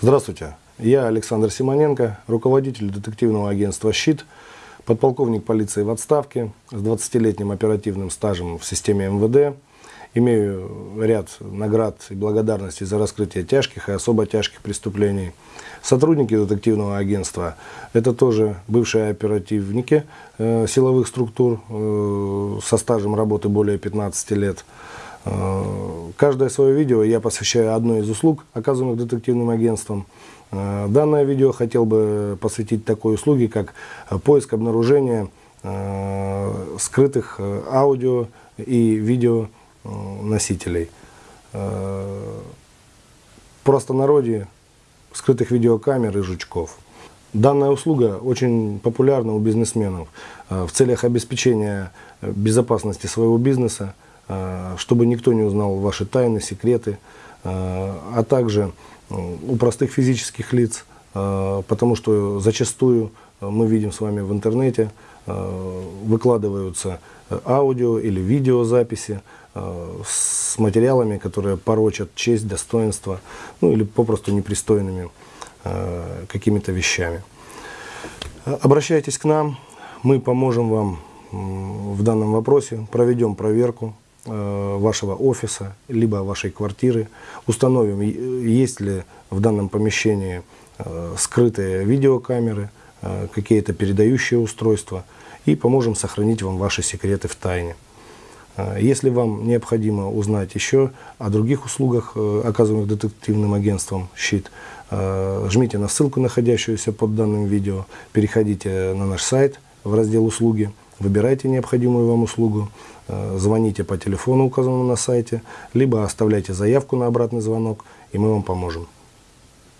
Здравствуйте, я Александр Симоненко, руководитель детективного агентства «Щит», подполковник полиции в отставке с 20-летним оперативным стажем в системе МВД. Имею ряд наград и благодарностей за раскрытие тяжких и особо тяжких преступлений. Сотрудники детективного агентства – это тоже бывшие оперативники э, силовых структур э, со стажем работы более 15 лет. Э, каждое свое видео я посвящаю одной из услуг, оказываемых детективным агентством. Э, данное видео хотел бы посвятить такой услуге, как поиск обнаружения э, скрытых аудио и видео носителей. В простонародье скрытых видеокамер и жучков. Данная услуга очень популярна у бизнесменов в целях обеспечения безопасности своего бизнеса, Э, чтобы никто не узнал ваши тайны, секреты, э, а также у простых физических лиц, э, потому что зачастую мы видим с вами в интернете, выкладываются аудио или видеозаписи с материалами, которые порочат честь, достоинство, ну или попросту непристойными какими-то вещами. Обращайтесь к нам, мы поможем вам в данном вопросе, проведем проверку, Э, вашего офиса, либо вашей квартиры. Установим, есть ли в данном помещении э, скрытые видеокамеры, э, какие-то передающие устройства и поможем сохранить вам ваши секреты в тайне. Если вам необходимо узнать еще о других услугах, оказываемых детективным агентством «Щит», жмите на ссылку, находящуюся под данным видео, переходите на наш сайт в раздел «Услуги», выбирайте необходимую вам услугу, э, звоните по телефону, указанному на сайте, либо оставляйте заявку на обратный звонок, и мы вам поможем.